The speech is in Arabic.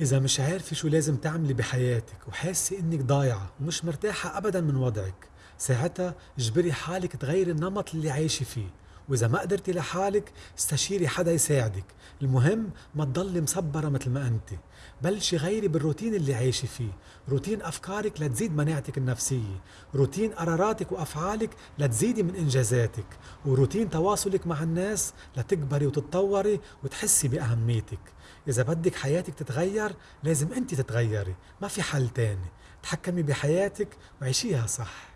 إذا مش عارفة شو لازم تعملي بحياتك وحاسة إنك ضايعة ومش مرتاحة أبدا من وضعك ساعتها اجبري حالك تغيري النمط اللي عايشة فيه. وإذا ما قدرتي لحالك استشيري حدا يساعدك. المهم ما تضلي مصبرة مثل ما أنت. بلشي غيري بالروتين اللي عايشة فيه. روتين أفكارك لتزيد مناعتك النفسية. روتين قراراتك وأفعالك لتزيدي من إنجازاتك. وروتين تواصلك مع الناس لتكبري وتتطوري وتحسي بأهميتك. إذا بدك حياتك تتغير لازم أنت تتغيري ما في حل تاني. تحكمي بحياتك وعيشيها صح.